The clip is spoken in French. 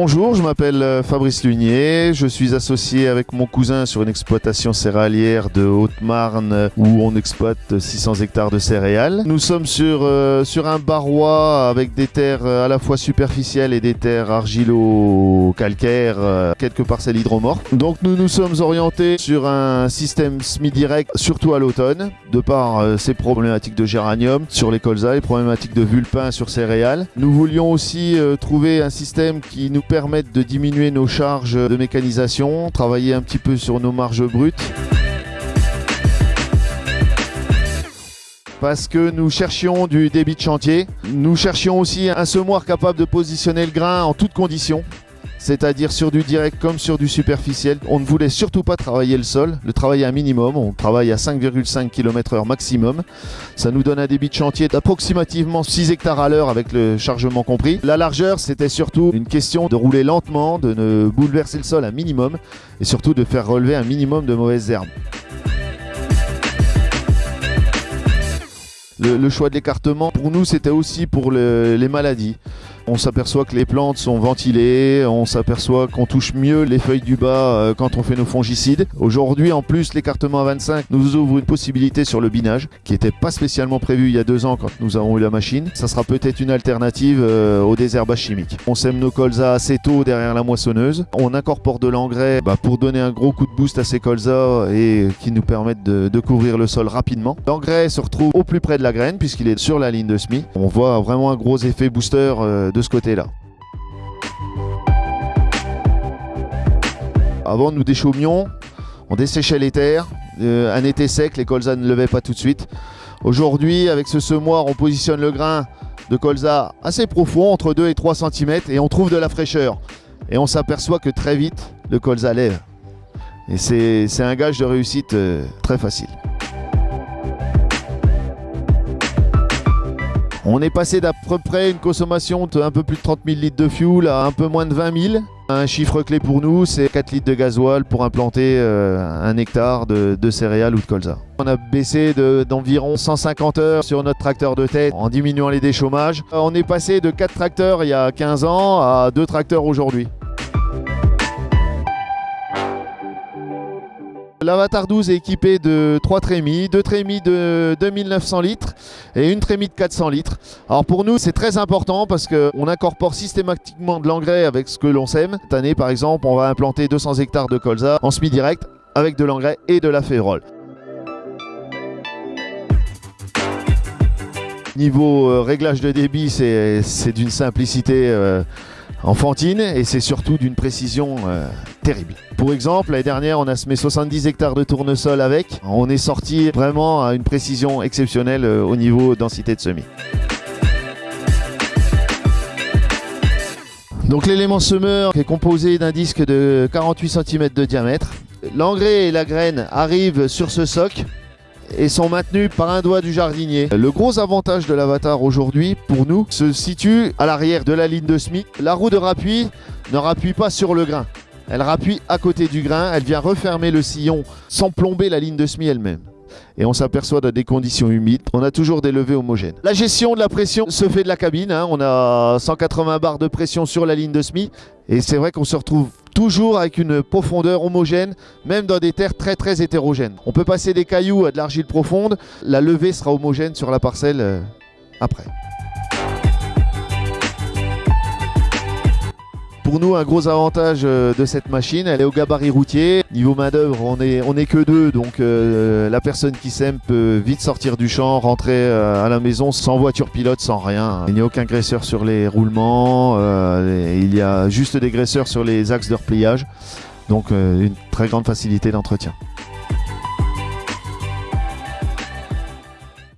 Bonjour, je m'appelle euh, Fabrice Lunier, je suis associé avec mon cousin sur une exploitation céréalière de Haute-Marne euh, où on exploite 600 hectares de céréales. Nous sommes sur, euh, sur un barrois avec des terres euh, à la fois superficielles et des terres argilo-calcaires, euh, quelques parcelles hydromorphes. Donc nous nous sommes orientés sur un système semi-direct, surtout à l'automne, de par euh, ces problématiques de géranium sur les colzas, les problématiques de vulpin sur céréales. Nous voulions aussi euh, trouver un système qui nous permette de diminuer nos charges de mécanisation, travailler un petit peu sur nos marges brutes. Parce que nous cherchions du débit de chantier. Nous cherchions aussi un semoir capable de positionner le grain en toutes conditions. C'est-à-dire sur du direct comme sur du superficiel. On ne voulait surtout pas travailler le sol, le travailler un minimum. On travaille à 5,5 km/h maximum. Ça nous donne un débit de chantier d'approximativement 6 hectares à l'heure avec le chargement compris. La largeur, c'était surtout une question de rouler lentement, de ne bouleverser le sol un minimum et surtout de faire relever un minimum de mauvaises herbes. Le, choix de l'écartement, pour nous, c'était aussi pour le- les maladies. On s'aperçoit que les plantes sont ventilées, on s'aperçoit qu'on touche mieux les feuilles du bas euh, quand on fait nos fongicides. Aujourd'hui, en plus, l'écartement à 25 nous ouvre une possibilité sur le binage, qui n'était pas spécialement prévu il y a deux ans quand nous avons eu la machine. Ça sera peut-être une alternative euh, au désherbage chimique. On sème nos colzas assez tôt derrière la moissonneuse. On incorpore de l'engrais bah, pour donner un gros coup de boost à ces colzas et qui nous permettent de, de couvrir le sol rapidement. L'engrais se retrouve au plus près de la graine puisqu'il est sur la ligne de semis. On voit vraiment un gros effet booster euh, ce côté-là. Avant, nous déchaumions, on desséchait les terres. Euh, un été sec, les colzas ne levaient pas tout de suite. Aujourd'hui, avec ce semoir, on positionne le grain de colza assez profond, entre 2 et 3 cm, et on trouve de la fraîcheur. Et on s'aperçoit que très vite, le colza lève. Et c'est c'est un gage de réussite euh, très facile. On est passé d'à peu près une consommation de un peu plus de 30 000 litres de fuel à un peu moins de 20 000. Un chiffre clé pour nous, c'est 4 litres de gasoil pour implanter euh, un hectare de, céréales ou de colza. On a baissé de- d'environ 150 heures sur notre tracteur de tête en diminuant les déchômages. Euh, On est passé de 4 tracteurs il y a 15 ans à 2 tracteurs aujourd'hui. L'Avatar 12 est équipé de 3 trémies, 2 trémies de 2900 litres et une trémie de 400 litres. Alors pour nous c'est très important parce qu'on incorpore systématiquement de l'engrais avec ce que l'on sème. Cette année par exemple on va implanter 200 hectares de colza en semi-direct avec de l'engrais et de la férole. Niveau euh, réglage de débit c'est d'une simplicité euh, enfantine et c'est surtout d'une précision euh, terrible. Pour exemple, l'année dernière, on a semé 70 hectares de tournesol avec. On est sorti vraiment à une précision exceptionnelle euh, au niveau densité de semis. Donc l'élément semeur est composé d'un disque de 48 cm de diamètre. L'engrais et la graine arrivent sur ce soc et sont maintenus par un doigt du jardinier. Le gros avantage de l'avatar aujourd'hui pour nous se situe à l'arrière de la ligne de semis. La roue de rappui ne rappuie pas sur le grain. Elle rappuie à côté du grain, elle vient refermer le sillon sans plomber la ligne de semis elle-même. Et on s'aperçoit dans des conditions humides, on a toujours des levées homogènes. La gestion de la pression se fait de la cabine, hein. on a 180 bars de pression sur la ligne de semis. Et c'est vrai qu'on se retrouve toujours avec une profondeur homogène, même dans des terres très très hétérogènes. On peut passer des cailloux à de l'argile profonde, la levée sera homogène sur la parcelle euh, après. Pour nous, un gros avantage euh, de cette machine, elle est au gabarit routier. Niveau main d'œuvre, on est, que deux, donc euh, la personne qui sème peut vite sortir du champ, rentrer euh, à la maison sans voiture pilote, sans rien. Il n'y a aucun graisseur sur les roulements, il y a juste des graisseurs sur les axes de repliage, donc une très grande facilité d'entretien.